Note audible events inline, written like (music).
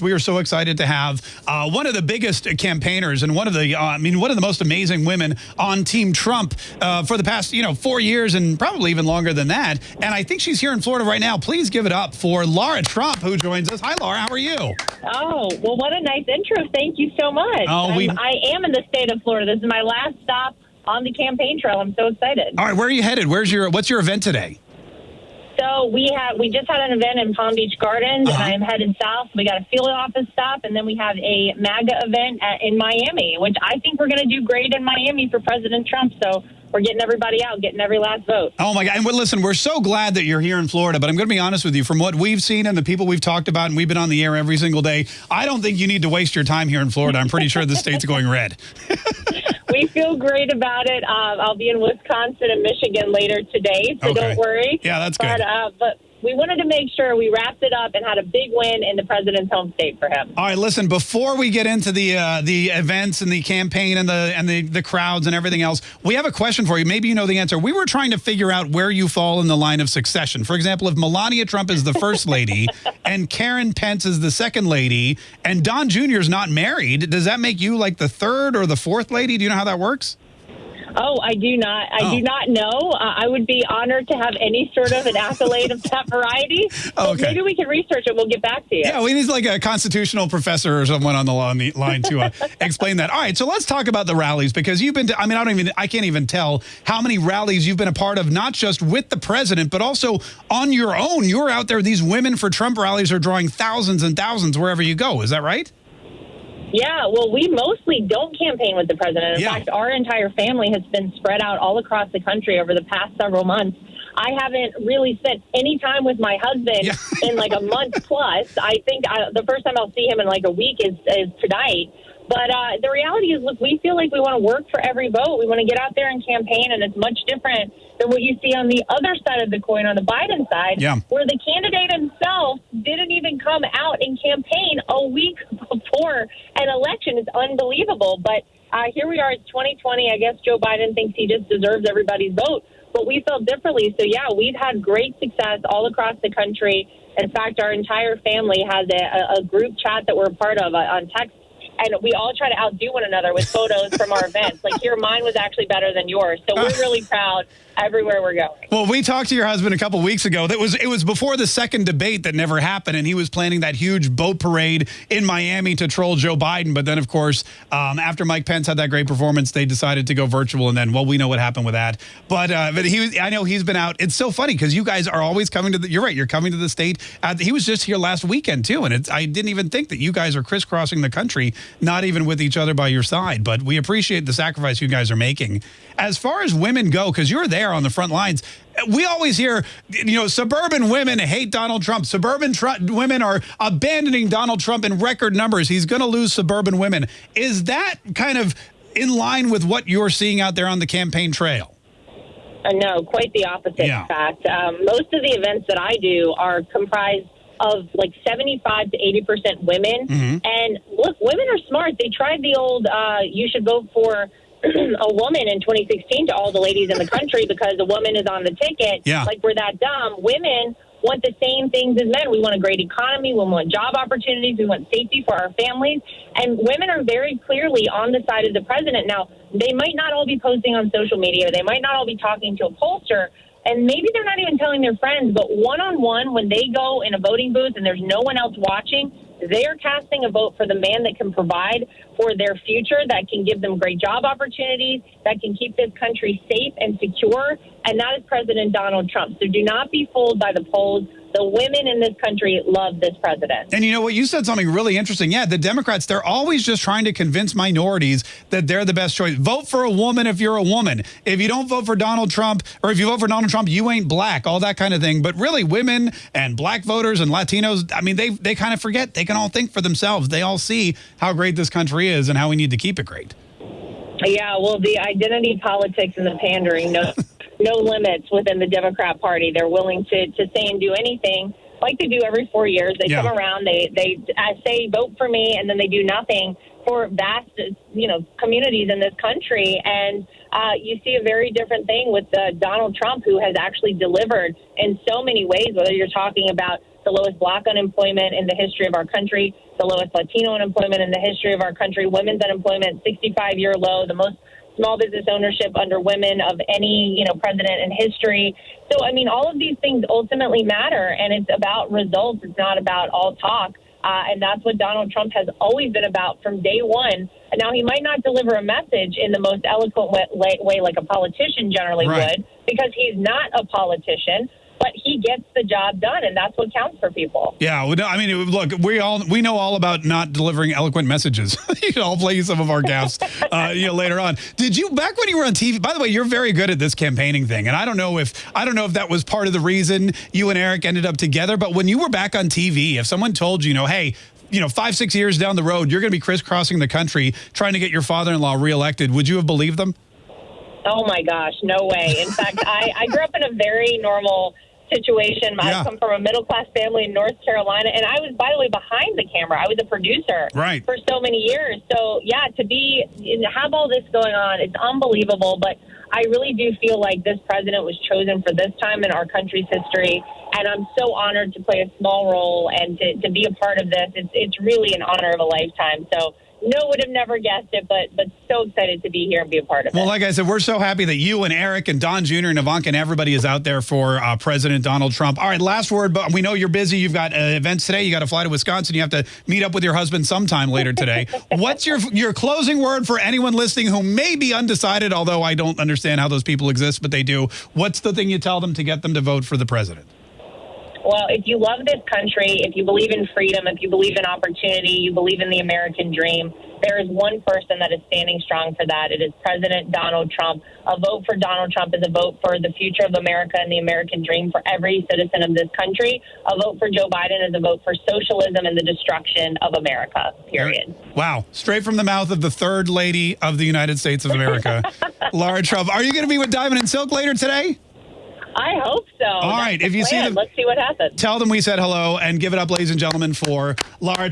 We are so excited to have uh, one of the biggest campaigners and one of the, uh, I mean, one of the most amazing women on Team Trump uh, for the past, you know, four years and probably even longer than that. And I think she's here in Florida right now. Please give it up for Lara Trump, who joins us. Hi, Lara. How are you? Oh, well, what a nice intro. Thank you so much. Oh, we- I am in the state of Florida. This is my last stop on the campaign trail. I'm so excited. All right, where are you headed? Where's your, what's your event today? So we have we just had an event in Palm Beach Gardens, Uh-huh. and I'm headed south. We got a field office stop, and then we have a MAGA event at, in Miami, which I think we're going to do great in Miami for President Trump. So we're getting everybody out, getting every last vote. Oh my God! And listen, we're so glad that you're here in Florida. But I'm going to be honest with you. From what we've seen and the people we've talked about, and we've been on the air every single day, I don't think you need to waste your time here in Florida. I'm pretty sure the state's going red. (laughs) We feel great about it. Um, I'll be in Wisconsin and Michigan later today, so Okay. don't worry. Yeah, that's but, good. Uh, but we wanted to make sure we wrapped it up and had a big win in the president's home state for him. All right, listen. Before we get into the uh, the events and the campaign and the and the the crowds and everything else, we have a question for you. Maybe you know the answer. We were trying to figure out where you fall in the line of succession. For example, if Melania Trump is the first lady (laughs) and Karen Pence is the second lady, and Don Jr. is not married, does that make you like the third or the fourth lady? Do you know how that works? Oh, I do not. I Oh. do not know. Uh, I would be honored to have any sort of an accolade of that variety. But Okay. Maybe we can research it. We'll get back to you. Yeah, we need like a constitutional professor or someone on the line, line to uh, (laughs) explain that. All right, so let's talk about the rallies because you've been to, I mean, I don't even, I can't even tell how many rallies you've been a part of, not just with the president, but also on your own. You're out there, these Women for Trump rallies are drawing thousands and thousands wherever you go. Is that right? Yeah, well, we mostly don't campaign with the president. In Yeah. fact, our entire family has been spread out all across the country over the past several months. I haven't really spent any time with my husband Yeah. in like a month (laughs) plus. I think I, the first time I'll see him in like a week is, is tonight. But uh, the reality is, look, we feel like we want to work for every vote. We want to get out there and campaign, and it's much different than what you see on the other side of the coin, on the Biden side, Yeah. where the candidate himself didn't even come out and campaign a week (laughs) before an election. It's unbelievable. But uh, here we are, it's 2020. I guess Joe Biden thinks he just deserves everybody's vote. But we felt differently. So, yeah, we've had great success all across the country. In fact, our entire family has a, a group chat that we're a part of uh, on text. And we all try to outdo one another with photos from our events. Like, here, mine was actually better than yours. So, we're really proud everywhere we're going. Well, we talked to your husband a couple weeks ago. That was it was before the second debate that never happened, and he was planning that huge boat parade in Miami to troll Joe Biden. But then, of course, um, after Mike Pence had that great performance, they decided to go virtual, and then well, we know what happened with that. But uh, but he, was- I know he's been out. It's so funny because you guys are always coming to the. You're right. You're coming to the state. Uh, he was just here last weekend too, and I didn't even think that you guys are crisscrossing the country, not even with each other by your side. But we appreciate the sacrifice you guys are making. As far as women go, because you're there on the front lines, we always hear, you know, suburban women hate Donald Trump. Suburban tr women are abandoning Donald Trump in record numbers. He's going to lose suburban women. Is that kind of in line with what you're seeing out there on the campaign trail? Uh, no, quite the opposite. Yeah. In fact, um, most of the events that I do are comprised of like 75 to 80 percent women. Mm-hmm. And look, women are smart. They tried the old uh, "you should vote for." (clears throat) a woman in 2016 to all the ladies in the country because a woman is on the ticket. Yeah. Like we're that dumb. Women want the same things as men. We want a great economy. We want job opportunities. We want safety for our families. And women are very clearly on the side of the president. Now, they might not all be posting on social media. They might not all be talking to a pollster. And maybe they're not even telling their friends, but one on one, when they go in a voting booth and there's no one else watching, they are casting a vote for the man that can provide for their future, that can give them great job opportunities, that can keep this country safe and secure, and that is President Donald Trump. So do not be fooled by the polls. The women in this country love this president. And you know what? You said something really interesting. Yeah, the Democrats, they're always just trying to convince minorities that they're the best choice. Vote for a woman if you're a woman. If you don't vote for Donald Trump, or if you vote for Donald Trump, you ain't black, all that kind of thing. But really, women and black voters and Latinos, I mean, they, they kind of forget. They can all think for themselves. They all see how great this country is and how we need to keep it great. Yeah, well, the identity politics and the pandering, no, no limits within the Democrat Party. They're willing to, to say and do anything, like they do every four years. They Yeah. come around, they they uh, say vote for me, and then they do nothing for vast, you know, communities in this country. And uh, you see a very different thing with uh, Donald Trump, who has actually delivered in so many ways. Whether you're talking about the lowest black unemployment in the history of our country, the lowest Latino unemployment in the history of our country, women's unemployment 65 year low, the most small business ownership under women of any you know president in history. So I mean, all of these things ultimately matter, and it's about results. It's not about all talk. Uh, and that's what Donald Trump has always been about from day one. Now he might not deliver a message in the most eloquent way, way like a politician generally right. would, because he's not a politician but he gets the job done, and that's what counts for people. Yeah, I mean, look, we all we know all about not delivering eloquent messages. I'll play (laughs) you some of our gaffes, (laughs) uh, you know, later on. Did you back when you were on TV? By the way, you're very good at this campaigning thing, and I don't know if I don't know if that was part of the reason you and Eric ended up together. But when you were back on TV, if someone told you, you know, hey, you know, five six years down the road, you're going to be crisscrossing the country trying to get your father-in-law reelected, would you have believed them? Oh my gosh, no way. In fact, I, I grew up in a very normal situation. Yeah. I come from a middle class family in North Carolina, and I was, by the way, behind the camera. I was a producer right. for so many years. So yeah, to be have all this going on, it's unbelievable. But I really do feel like this president was chosen for this time in our country's history, and I'm so honored to play a small role and to, to be a part of this. It's it's really an honor of a lifetime. So no would have never guessed it, but but so excited to be here and be a part of well, it. Well, like I said, we're so happy that you and Eric and Don Jr. and Ivanka and everybody is out there for uh, President Donald Trump. All right, last word, but we know you're busy. You've got uh, events today. You got to fly to Wisconsin. You have to meet up with your husband sometime later today. (laughs) What's your your closing word for anyone listening who may be undecided? Although I don't understand how those people exist, but they do. What's the thing you tell them to get them to vote for the president? Well, if you love this country, if you believe in freedom, if you believe in opportunity, you believe in the American dream, there is one person that is standing strong for that. It is President Donald Trump. A vote for Donald Trump is a vote for the future of America and the American dream for every citizen of this country. A vote for Joe Biden is a vote for socialism and the destruction of America, period. Wow. Straight from the mouth of the third lady of the United States of America, (laughs) Lara Trump. Are you going to be with Diamond and Silk later today? I hope so. All That's right. If you plan. see them, let's see what happens. Tell them we said hello and give it up, ladies and gentlemen, for Lara.